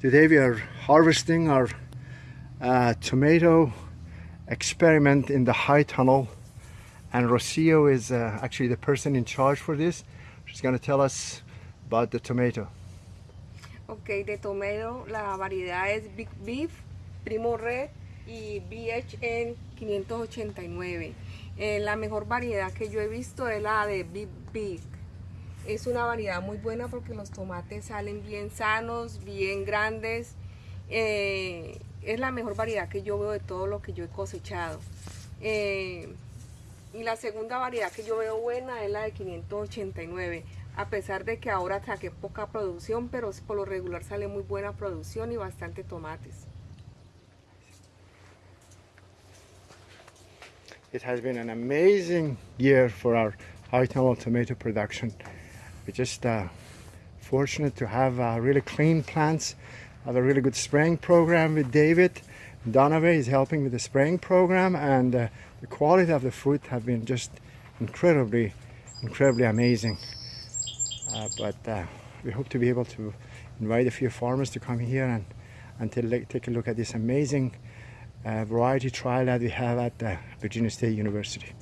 Today we are harvesting our uh, tomato experiment in the high tunnel and Rocio is uh, actually the person in charge for this. She's going to tell us about the tomato. Ok, de tomato la variedad es Big Beef, Primo Red y BHN 589. Eh, la mejor variedad que yo he visto es la de Big Beef. Es una variedad muy buena porque los tomates salen bien sanos, bien grandes. Eh, es la mejor variedad que yo veo de todo lo que yo he cosechado. Eh, y la segunda variedad que yo veo buena es la de 589. A pesar de que ahora saqué poca producción, pero por lo regular sale muy buena producción y bastante tomates. It has been an amazing year for our high tomato production. We're just uh, fortunate to have uh, really clean plants, have a really good spraying program with David. Donovan is helping with the spraying program and uh, the quality of the fruit have been just incredibly, incredibly amazing. Uh, but uh, we hope to be able to invite a few farmers to come here and, and to take a look at this amazing uh, variety trial that we have at Virginia State University.